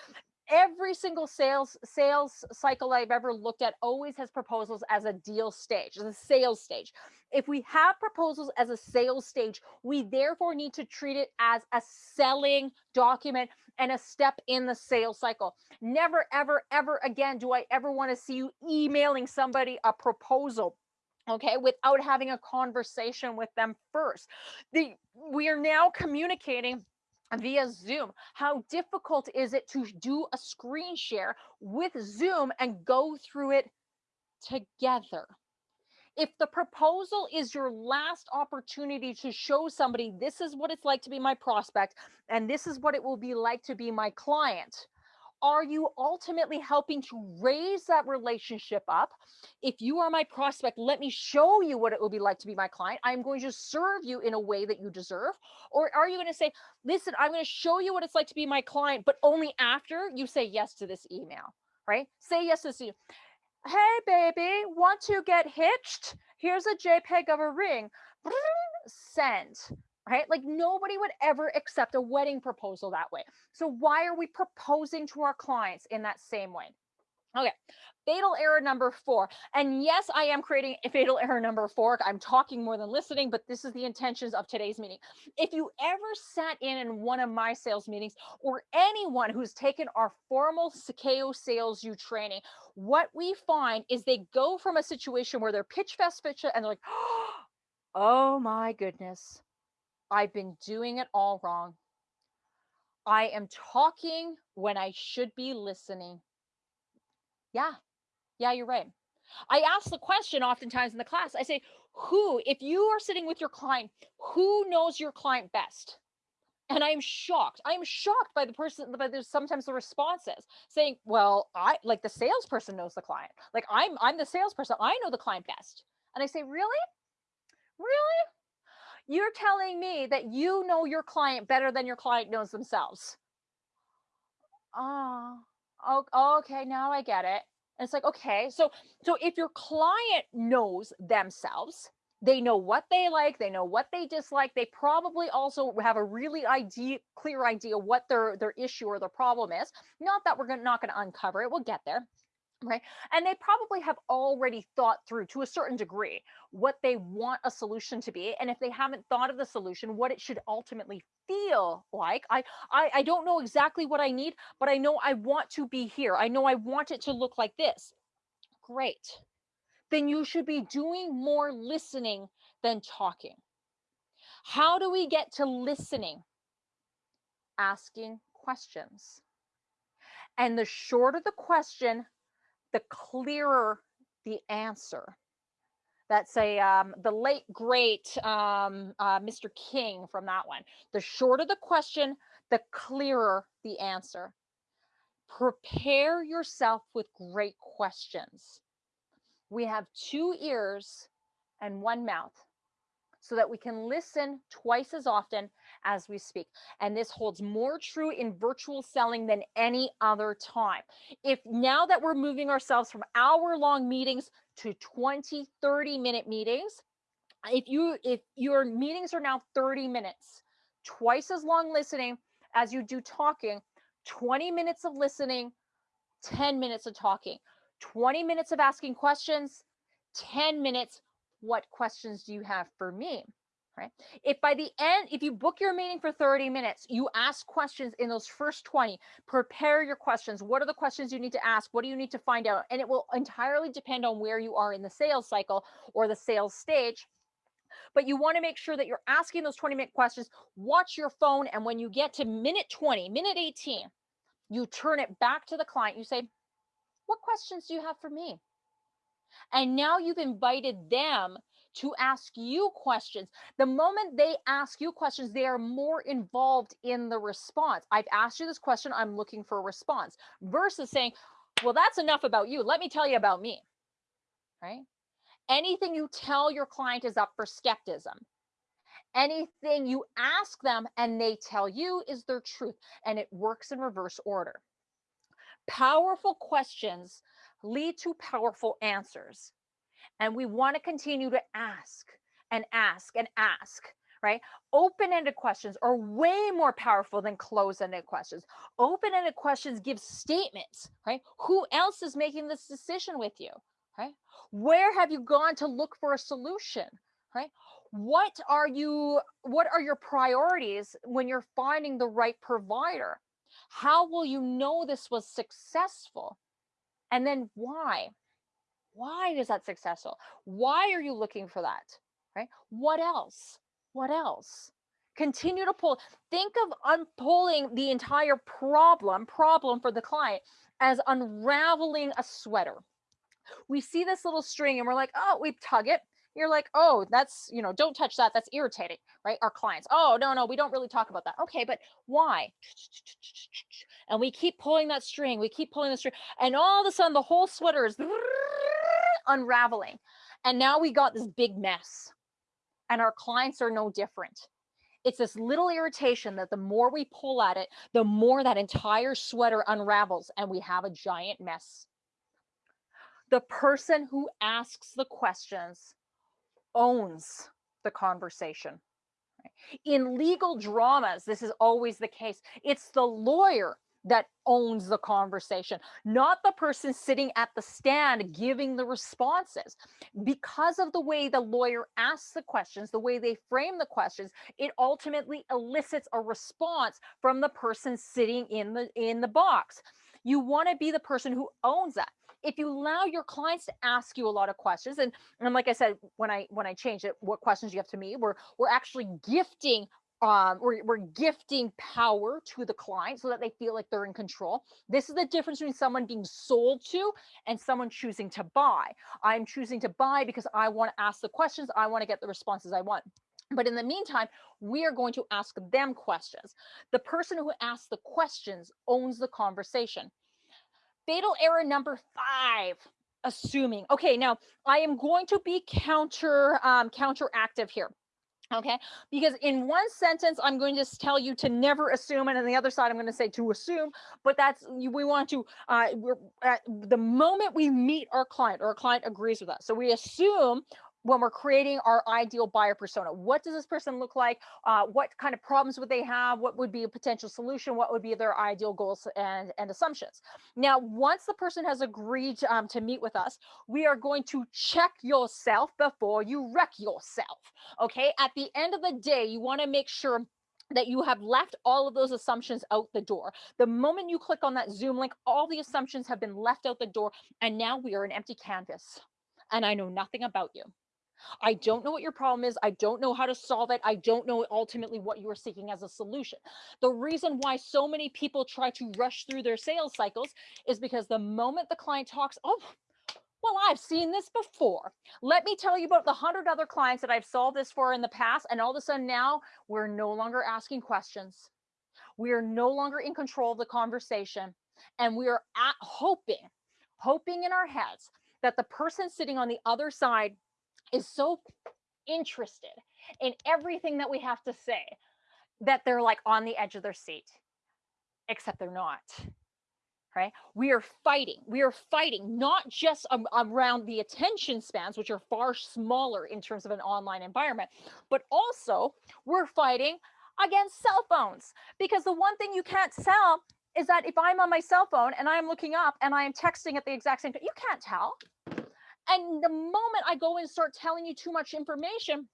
every single sales sales cycle I've ever looked at always has proposals as a deal stage, as a sales stage. If we have proposals as a sales stage, we therefore need to treat it as a selling document and a step in the sales cycle. Never, ever, ever again do I ever want to see you emailing somebody a proposal okay without having a conversation with them first the we are now communicating via Zoom. How difficult is it to do a screen share with Zoom and go through it together? If the proposal is your last opportunity to show somebody this is what it's like to be my prospect and this is what it will be like to be my client, are you ultimately helping to raise that relationship up? If you are my prospect, let me show you what it will be like to be my client. I'm going to serve you in a way that you deserve. Or are you going to say, listen, I'm going to show you what it's like to be my client, but only after you say yes to this email, right? Say yes to this email. Hey, baby, want to get hitched? Here's a JPEG of a ring. Send right? Like nobody would ever accept a wedding proposal that way. So why are we proposing to our clients in that same way? Okay, fatal error number four. And yes, I am creating a fatal error number four. I'm talking more than listening, but this is the intentions of today's meeting. If you ever sat in in one of my sales meetings or anyone who's taken our formal Sakeo Sales U training, what we find is they go from a situation where they're pitch fest, pitch, and they're like, oh my goodness, I've been doing it all wrong. I am talking when I should be listening. Yeah, yeah, you're right. I ask the question oftentimes in the class. I say, who, if you are sitting with your client, who knows your client best? And I'm shocked. I'm shocked by the person, but there's sometimes the responses saying, well, I like the salesperson knows the client. Like I'm, I'm the salesperson. I know the client best. And I say, really? Really? You're telling me that you know your client better than your client knows themselves. Oh, okay, now I get it. And it's like, okay, so so if your client knows themselves, they know what they like, they know what they dislike, they probably also have a really idea clear idea what their their issue or their problem is. Not that we're gonna, not going to uncover it, we'll get there right? And they probably have already thought through to a certain degree what they want a solution to be and if they haven't thought of the solution what it should ultimately feel like. I, I i don't know exactly what i need but i know i want to be here. I know i want it to look like this. Great. Then you should be doing more listening than talking. How do we get to listening? Asking questions. And the shorter the question the clearer the answer. That's a um, the late great um, uh, Mr. King from that one. The shorter the question, the clearer the answer. Prepare yourself with great questions. We have two ears and one mouth. So that we can listen twice as often as we speak. And this holds more true in virtual selling than any other time. If now that we're moving ourselves from hour long meetings to 20, 30 minute meetings, if you if your meetings are now 30 minutes, twice as long listening as you do talking, 20 minutes of listening, 10 minutes of talking, 20 minutes of asking questions, 10 minutes what questions do you have for me? Right. If by the end, if you book your meeting for 30 minutes, you ask questions in those first 20, prepare your questions. What are the questions you need to ask? What do you need to find out? And it will entirely depend on where you are in the sales cycle or the sales stage. But you want to make sure that you're asking those 20 minute questions. Watch your phone. And when you get to minute 20, minute 18, you turn it back to the client. You say, What questions do you have for me? And now you've invited them to ask you questions. The moment they ask you questions, they are more involved in the response. I've asked you this question, I'm looking for a response, versus saying, Well, that's enough about you. Let me tell you about me. Right? Anything you tell your client is up for skepticism. Anything you ask them and they tell you is their truth, and it works in reverse order. Powerful questions lead to powerful answers. And we want to continue to ask and ask and ask, right? Open ended questions are way more powerful than closed ended questions. Open ended questions give statements, right? Who else is making this decision with you, right? Where have you gone to look for a solution, right? What are you, what are your priorities when you're finding the right provider? How will you know this was successful? And then why? Why is that successful? Why are you looking for that? Right? What else? What else? Continue to pull. Think of unpulling the entire problem, problem for the client as unraveling a sweater. We see this little string and we're like, oh, we tug it you're like, oh, that's, you know, don't touch that. That's irritating, right? Our clients, oh, no, no, we don't really talk about that. Okay, but why? And we keep pulling that string, we keep pulling the string, and all of a sudden the whole sweater is unraveling. And now we got this big mess. And our clients are no different. It's this little irritation that the more we pull at it, the more that entire sweater unravels and we have a giant mess. The person who asks the questions owns the conversation. In legal dramas, this is always the case. It's the lawyer that owns the conversation, not the person sitting at the stand giving the responses. Because of the way the lawyer asks the questions, the way they frame the questions, it ultimately elicits a response from the person sitting in the in the box. You want to be the person who owns that if you allow your clients to ask you a lot of questions and, and like i said when i when i change it what questions you have to me we're we're actually gifting um, we're, we're gifting power to the client so that they feel like they're in control. This is the difference between someone being sold to and someone choosing to buy. I'm choosing to buy because I want to ask the questions, I want to get the responses I want. But in the meantime, we are going to ask them questions. The person who asks the questions owns the conversation. Fatal error number five, assuming. Okay, now I am going to be counter um, counteractive here. Okay, because in one sentence, I'm going to tell you to never assume, and on the other side, I'm going to say to assume. But that's we want to. Uh, we're at the moment we meet our client, or our client agrees with us, so we assume when we're creating our ideal buyer persona. What does this person look like? Uh, what kind of problems would they have? What would be a potential solution? What would be their ideal goals and, and assumptions? Now, once the person has agreed um, to meet with us, we are going to check yourself before you wreck yourself. Okay. At the end of the day, you want to make sure that you have left all of those assumptions out the door. The moment you click on that Zoom link, all the assumptions have been left out the door, and now we are an empty canvas. And I know nothing about you. I don't know what your problem is. I don't know how to solve it. I don't know ultimately what you are seeking as a solution. The reason why so many people try to rush through their sales cycles is because the moment the client talks, oh, well, I've seen this before. Let me tell you about the hundred other clients that I've solved this for in the past. And all of a sudden now we're no longer asking questions. We are no longer in control of the conversation. And we are at hoping, hoping in our heads that the person sitting on the other side is so interested in everything that we have to say that they're like on the edge of their seat, except they're not. Right? We are fighting. We are fighting not just um, around the attention spans, which are far smaller in terms of an online environment, but also we're fighting against cell phones because the one thing you can't sell is that if I'm on my cell phone and I'm looking up and I am texting at the exact same time, you can't tell. And the moment I go and start telling you too much information,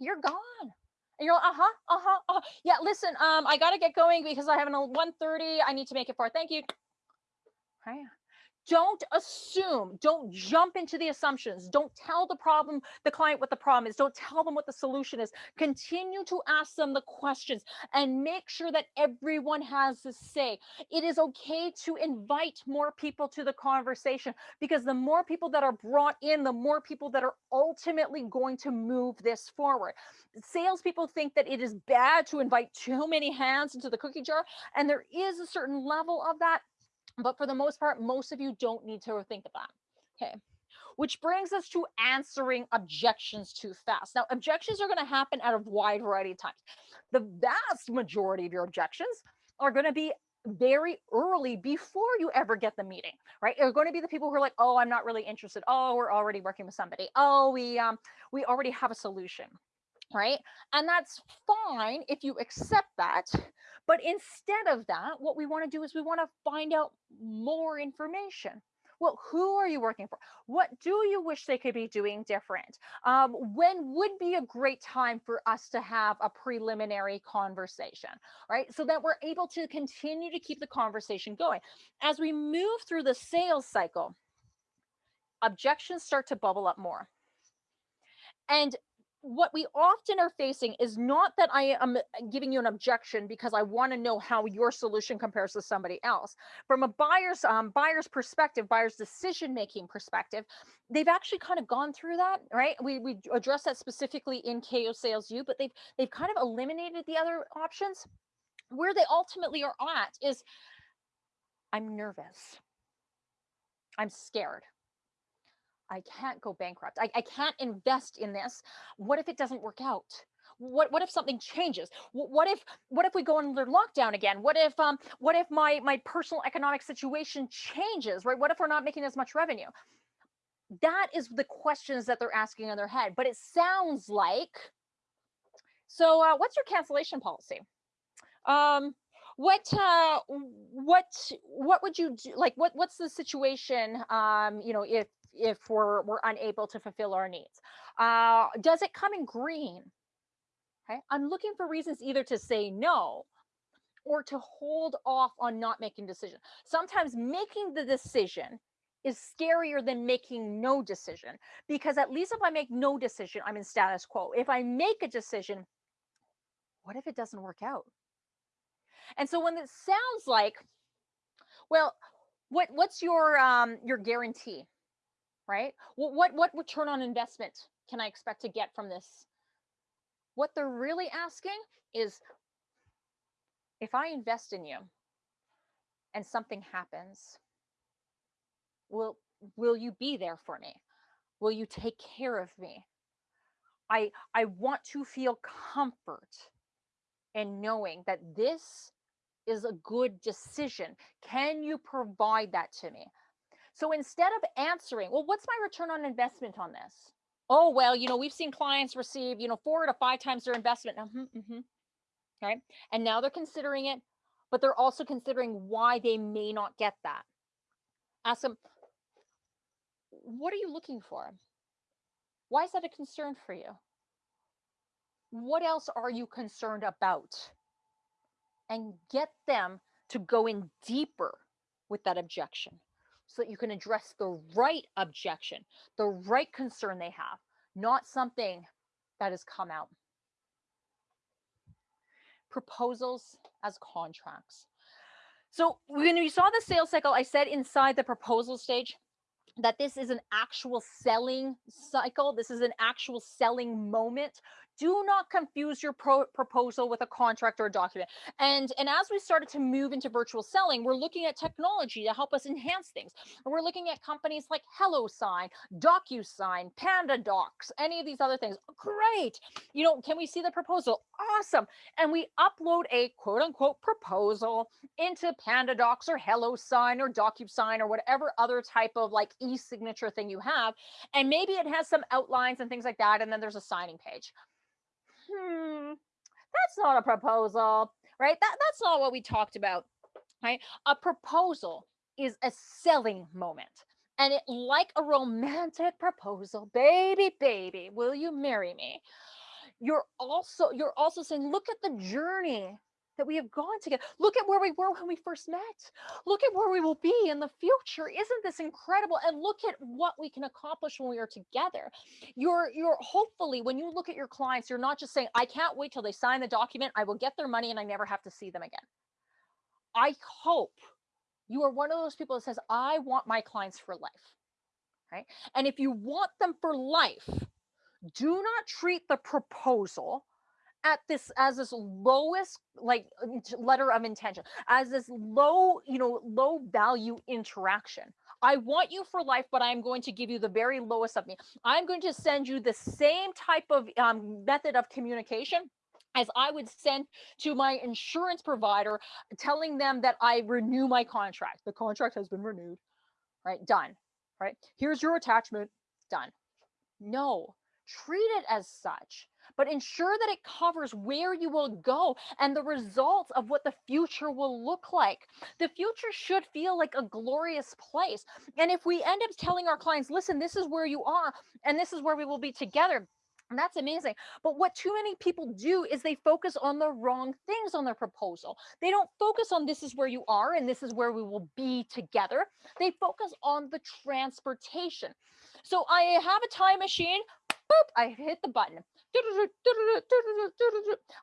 you're gone. And you're like, uh-huh, uh-huh, uh-huh. Yeah, listen, um, I gotta get going because I have an 1:30. I need to make it for. Thank you. Right. Don't assume, don't jump into the assumptions. Don't tell the problem, the client what the problem is. Don't tell them what the solution is. Continue to ask them the questions and make sure that everyone has a say. It is okay to invite more people to the conversation because the more people that are brought in, the more people that are ultimately going to move this forward. Salespeople think that it is bad to invite too many hands into the cookie jar, and there is a certain level of that but for the most part, most of you don't need to think of that. Okay. Which brings us to answering objections too fast. Now, objections are going to happen at a wide variety of times. The vast majority of your objections are going to be very early before you ever get the meeting, right? They're going to be the people who are like, "Oh, I'm not really interested. Oh, we're already working with somebody. Oh, we um we already have a solution." Right? And that's fine if you accept that. But instead of that, what we want to do is we want to find out more information. Well, who are you working for? What do you wish they could be doing different? Um, when would be a great time for us to have a preliminary conversation, right? So that we're able to continue to keep the conversation going. As we move through the sales cycle, objections start to bubble up more. And what we often are facing is not that I am uh, giving you an objection because I want to know how your solution compares to somebody else. From a buyer's um, buyer's perspective, buyer's decision making perspective, they've actually kind of gone through that, right? We we address that specifically in KO Sales U, but they've they've kind of eliminated the other options. Where they ultimately are at is, I'm nervous. I'm scared. I can't go bankrupt. I, I can't invest in this. What if it doesn't work out? What what if something changes? What if what if we go under lockdown again? What if um what if my my personal economic situation changes, right? What if we're not making as much revenue? That is the questions that they're asking in their head. But it sounds like so uh, what's your cancellation policy? Um what uh what what would you do like what what's the situation um you know if if we're we're unable to fulfill our needs. Uh, does it come in green? Okay, I'm looking for reasons either to say no or to hold off on not making decision. Sometimes making the decision is scarier than making no decision because at least if I make no decision, I'm in status quo. If I make a decision, what if it doesn't work out? And so when it sounds like, well, what what's your um your guarantee? Right? What, what, what return on investment can I expect to get from this? What they're really asking is if I invest in you and something happens, will, will you be there for me? Will you take care of me? I, I want to feel comfort in knowing that this is a good decision. Can you provide that to me? So instead of answering, well, what's my return on investment on this? Oh, well, you know, we've seen clients receive, you know, four to five times their investment. Mm-hmm, mm-hmm. Right. And now they're considering it, but they're also considering why they may not get that. Ask them, what are you looking for? Why is that a concern for you? What else are you concerned about? And get them to go in deeper with that objection so that you can address the right objection, the right concern they have, not something that has come out. Proposals as contracts. So when we saw the sales cycle, I said inside the proposal stage that this is an actual selling cycle. This is an actual selling moment. Do not confuse your pro- proposal with a contract or a document and and as we started to move into virtual selling we're looking at technology to help us enhance things and we're looking at companies like HelloSign, DocuSign, Panda Docs, any of these other things. Great. You know, can we see the proposal? Awesome. And we upload a quote unquote proposal into Panda Docs or HelloSign or DocuSign or whatever other type of like e-signature thing you have. And maybe it has some outlines and things like that. And then there's a signing page hmm, that's not a proposal, right? That that's not what we talked about, right? A proposal is a selling moment. And it like a romantic proposal, baby, baby, will you marry me? You're also you're also saying, look at the journey that we have gone together. Look at where we were when we first met. Look at where we will be in the future. Isn't this incredible? And look at what we can accomplish when we are together. You're you're hopefully when you look at your clients, you're not just saying, I can't wait till they sign the document, I will get their money and I never have to see them again. I hope you are one of those people that says, I want my clients for life. Right. And if you want them for life, do not treat the proposal at this as this lowest like letter of intention as this low you know low value interaction i want you for life but i'm going to give you the very lowest of me i'm going to send you the same type of um, method of communication as I would send to my insurance provider telling them that I renew my contract. The contract has been renewed, right? Done, right? Here's your attachment, done. No, treat it as such but ensure that it covers where you will go and the results of what the future will look like. The future should feel like a glorious place. And if we end up telling our clients, listen, this is where you are, and this is where we will be together. And that's amazing. But what too many people do is they focus on the wrong things on their proposal. They don't focus on this is where you are and this is where we will be together. They focus on the transportation. So I have a time machine. Boop, I hit the button.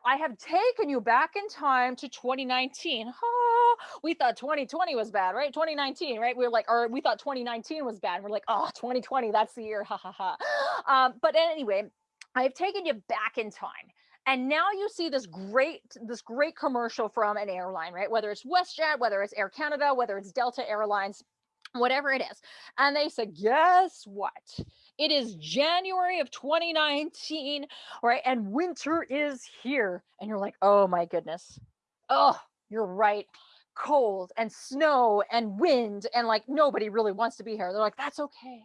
I have taken you back in time to 2019. Oh, we thought 2020 was bad, right? 2019, right? We are like, or we thought 2019 was bad. We're like, oh, 2020, that's the year. Ha ha ha. Um, but anyway, I've taken you back in time. And now you see this great this great commercial from an airline, right? Whether it's WestJet, whether it's Air Canada, whether it's Delta Airlines, whatever it is. And they said, guess what? It is January of 2019, right? And winter is here. And you're like, oh my goodness. Oh, you're right. Cold and snow and wind. And like nobody really wants to be here. They're like, that's okay.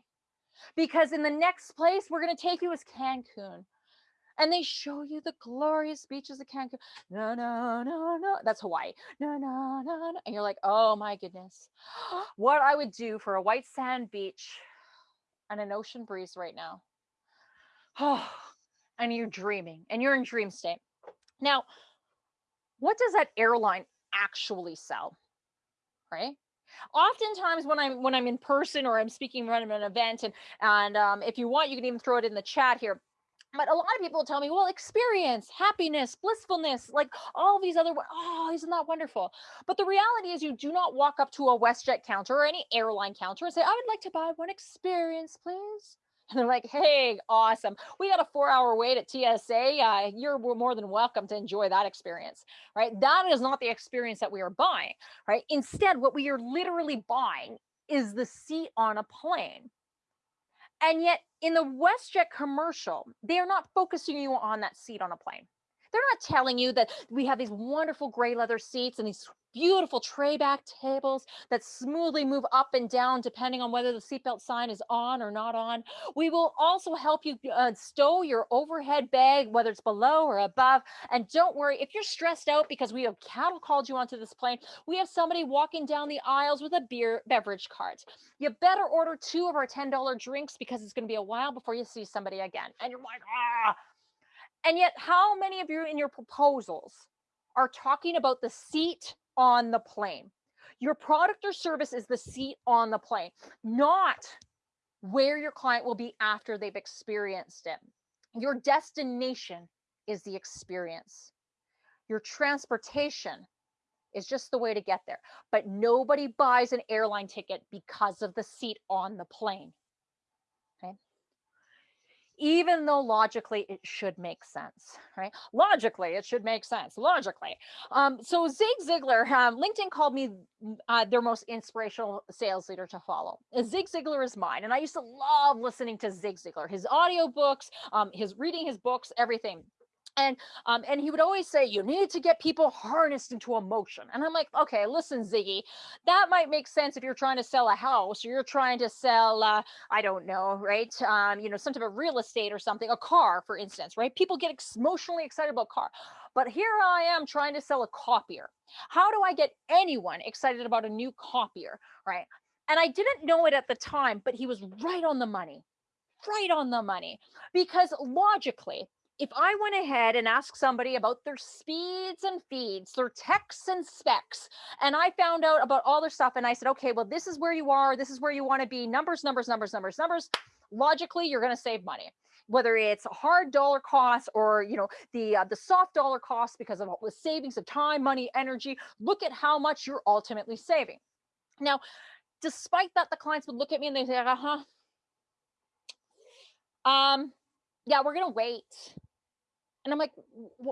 Because in the next place we're going to take you is Cancun. And they show you the glorious beaches of Cancun. No, no, no, no. That's Hawaii. No, no, no, no. And you're like, oh my goodness. What I would do for a white sand beach and an ocean breeze right now. Oh, and you're dreaming and you're in dream state. Now, what does that airline actually sell? Right? Oftentimes when I'm when I'm in person or I'm speaking at an event and and um, if you want you can even throw it in the chat here but a lot of people tell me, well, experience, happiness, blissfulness, like all these other, oh, isn't that wonderful? But the reality is, you do not walk up to a WestJet counter or any airline counter and say, I would like to buy one experience, please. And they're like, hey, awesome. We got a four hour wait at TSA. Uh, you're more than welcome to enjoy that experience, right? That is not the experience that we are buying, right? Instead, what we are literally buying is the seat on a plane and yet, in the WestJet commercial, they are not focusing you on that seat on a plane. They're not telling you that we have these wonderful gray leather seats and these beautiful tray back tables that smoothly move up and down depending on whether the seatbelt sign is on or not on. We will also help you uh, stow your overhead bag, whether it's below or above. And don't worry, if you're stressed out because we have cattle called you onto this plane, we have somebody walking down the aisles with a beer beverage cart. You better order two of our $10 drinks because it's going to be a while before you see somebody again. And you're like, ah. And yet, how many of you in your proposals are talking about the seat on the plane. Your product or service is the seat on the plane, not where your client will be after they've experienced it. Your destination is the experience. Your transportation is just the way to get there. But nobody buys an airline ticket because of the seat on the plane. Even though logically it should make sense, right? Logically, it should make sense. Logically. Um, so Zig Ziglar, um, LinkedIn called me uh, their most inspirational sales leader to follow. Zig Ziglar is mine. And I used to love listening to Zig Ziglar, his audiobooks, um, his reading his books, everything and um, and he would always say you need to get people harnessed into emotion and i'm like okay listen ziggy that might make sense if you're trying to sell a house or you're trying to sell uh, i don't know right um, you know some type of real estate or something a car for instance right? People get emotionally excited about car but here i am trying to sell a copier. How do i get anyone excited about a new copier right? And i didn't know it at the time but he was right on the money right on the money because logically if I went ahead and asked somebody about their speeds and feeds, their techs and specs, and I found out about all their stuff, and I said, okay, well, this is where you are, this is where you want to be, numbers, numbers, numbers, numbers, numbers. Logically, you're going to save money, whether it's a hard dollar costs or you know the uh, the soft dollar costs because of the savings of time, money, energy. Look at how much you're ultimately saving. Now, despite that, the clients would look at me and they say, uh huh. Um, yeah, we're gonna wait and I'm like,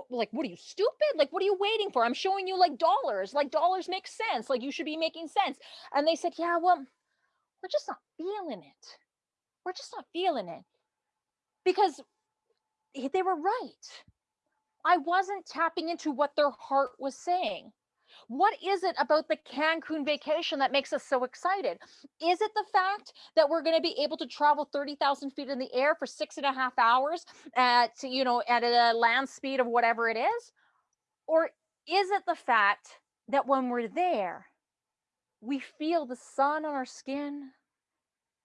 like, what are you stupid? Like, what are you waiting for? I'm showing you like dollars. Like, dollars make sense. Like, you should be making sense. And they said, yeah, well, we're just not feeling it. We're just not feeling it because they were right. I wasn't tapping into what their heart was saying. What is it about the Cancun vacation that makes us so excited? Is it the fact that we're going to be able to travel 30,000 feet in the air for six and a half hours at, you know, at a land speed of whatever it is? Or is it the fact that when we're there, we feel the sun on our skin,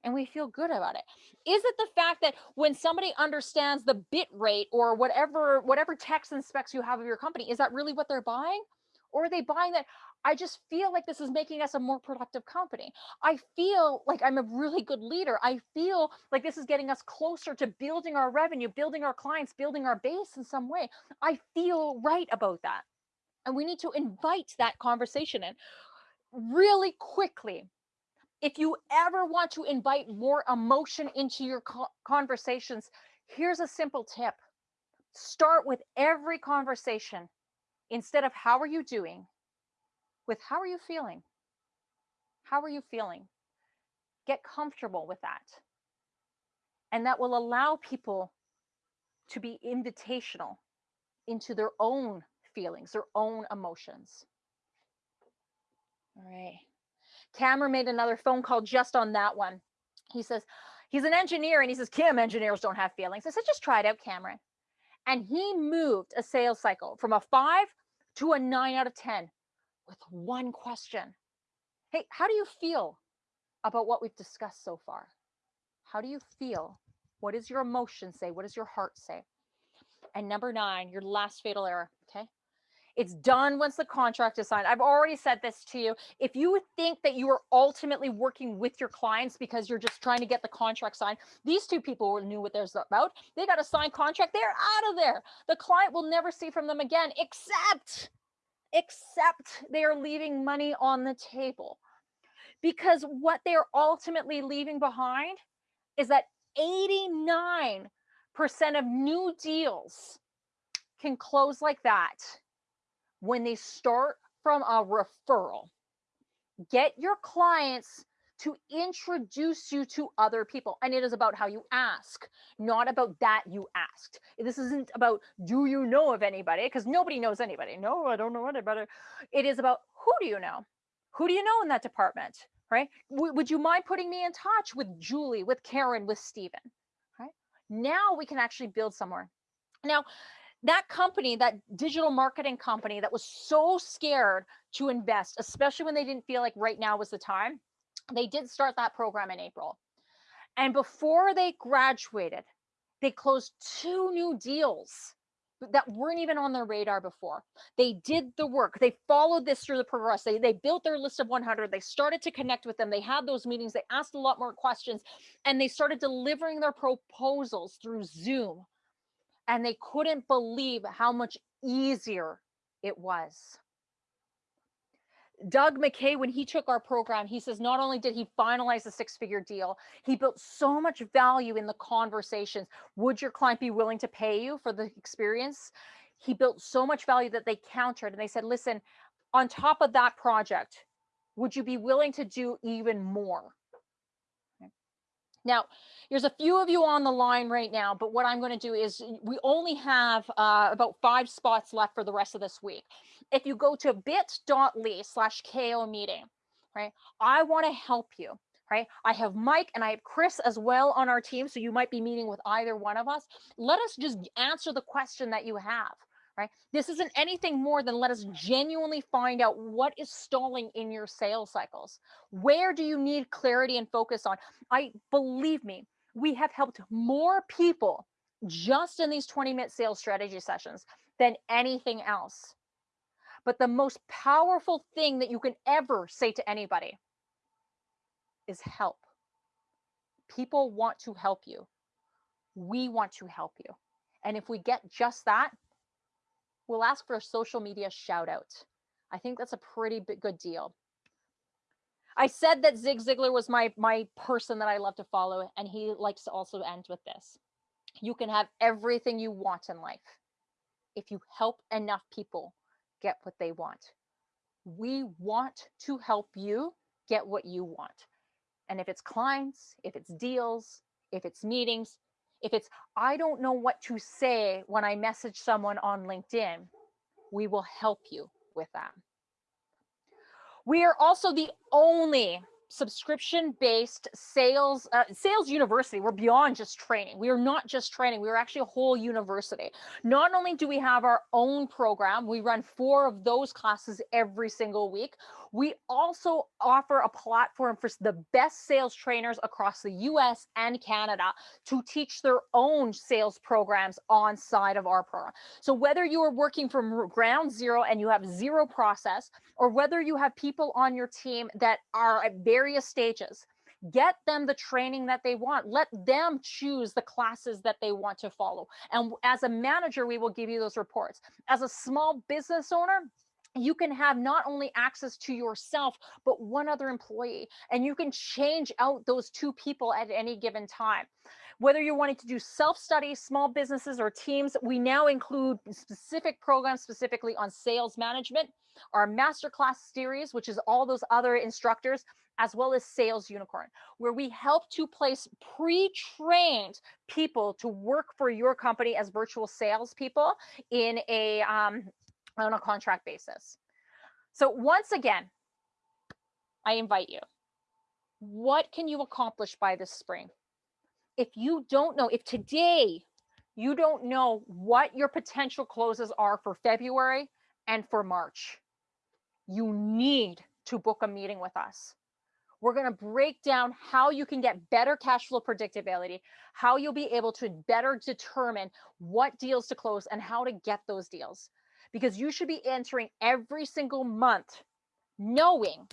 and we feel good about it is it the fact that when somebody understands the bit rate or whatever whatever text and specs you have of your company is that really what they're buying or are they buying that I just feel like this is making us a more productive company. I feel like I'm a really good leader. I feel like this is getting us closer to building our revenue, building our clients, building our base in some way. I feel right about that. And we need to invite that conversation in really quickly. If you ever want to invite more emotion into your conversations, here's a simple tip start with every conversation instead of how are you doing? with how are you feeling? How are you feeling? Get comfortable with that. And that will allow people to be invitational into their own feelings their own emotions. All right cameron made another phone call just on that one. He says he's an engineer and he says kim engineers don't have feelings. I said just try it out cameron and he moved a sales cycle from a five to a nine out of 10 with one question. Hey, how do you feel about what we've discussed so far? How do you feel? What does your emotion say? What does your heart say? And number nine, your last fatal error. Okay. It's done once the contract is signed. I've already said this to you. If you think that you are ultimately working with your clients because you're just trying to get the contract signed, these two people knew what there's about. They got a signed contract. They're out of there. The client will never see from them again, except, except they are leaving money on the table. Because what they're ultimately leaving behind is that 89% of new deals can close like that when they start from a referral. Get your clients to introduce you to other people. And it is about how you ask, not about that you asked. This isn't about do you know of anybody? Because nobody knows anybody. No, I don't know anybody. It is about who do you know? Who do you know in that department? Right? W- would you mind putting me in touch with Julie, with Karen, with Stephen? Right? Now we can actually build somewhere. Now, that company, that digital marketing company that was so scared to invest, especially when they didn't feel like right now was the time, they did start that program in April. And before they graduated, they closed two new deals that weren't even on their radar before. They did the work. They followed this through the progress. They, they built their list of 100. They started to connect with them. They had those meetings. They asked a lot more questions and they started delivering their proposals through Zoom and they couldn't believe how much easier it was. Doug McKay, when he took our program, he says not only did he finalize a six figure deal, he built so much value in the conversations. Would your client be willing to pay you for the experience? He built so much value that they countered and they said, listen, on top of that project, would you be willing to do even more? Now, there's a few of you on the line right now, but what I'm going to do is we only have uh, about five spots left for the rest of this week. If you go to bit.ly slash KO meeting, right, I want to help you. Right. I have Mike and I have Chris as well on our team. So you might be meeting with either one of us. Let us just answer the question that you have right? This isn't anything more than let us genuinely find out what is stalling in your sales cycles. Where do you need clarity and focus on? I believe me, we have helped more people just in these 20 minute sales strategy sessions than anything else. But the most powerful thing that you can ever say to anybody is help. People want to help you. We want to help you. And if we get just that, we'll ask for a social media shout out. I think that's a pretty big, good deal. I said that Zig Ziglar was my my person that I love to follow, and he likes to also end with this. You can have everything you want in life if you help enough people get what they want. We want to help you get what you want. And if it's clients, if it's deals, if it's meetings, if it's, I don't know what to say when I message someone on LinkedIn, we will help you with that. We are also the only subscription based sales uh, sales university. We're beyond just training. We are not just training. We are actually a whole university. Not only do we have our own program we run four of those classes every single week we also offer a platform for the best sales trainers across the US and Canada to teach their own sales programs on side of our program. So whether you are working from ground zero and you have zero process, or whether you have people on your team that are at various stages, get them the training that they want. Let them choose the classes that they want to follow. And as a manager we will give you those reports. As a small business owner you can have not only access to yourself, but one other employee, and you can change out those two people at any given time. Whether you're wanting to do self-study, small businesses or teams, we now include specific programs specifically on sales management, our masterclass series, which is all those other instructors, as well as Sales Unicorn, where we help to place pre-trained people to work for your company as virtual salespeople in a um, on a contract basis. So once again, I invite you. What can you accomplish by this spring? If you don't know, if today you don't know what your potential closes are for February and for March, you need to book a meeting with us. We're going to break down how you can get better cash flow predictability, how you'll be able to better determine what deals to close and how to get those deals because you should be answering every single month knowing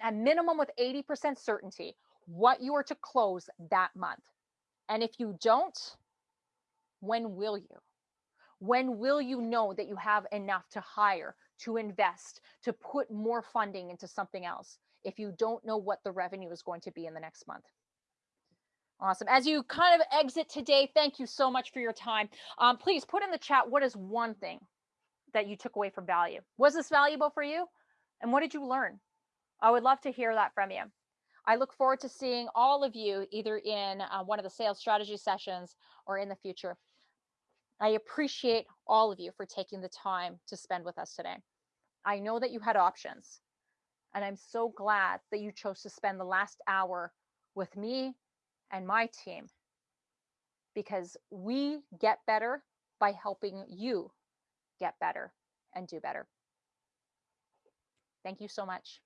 at minimum with 80% certainty what you are to close that month. And if you don't, when will you? When will you know that you have enough to hire, to invest, to put more funding into something else if you don't know what the revenue is going to be in the next month? Awesome. As you kind of exit today, thank you so much for your time. Um, please put in the chat what is one thing that you took away from value. Was this valuable for you? And what did you learn? I would love to hear that from you. I look forward to seeing all of you either in uh, one of the sales strategy sessions or in the future. I appreciate all of you for taking the time to spend with us today. I know that you had options, and I'm so glad that you chose to spend the last hour with me and my team because we get better by helping you get better and do better. Thank you so much.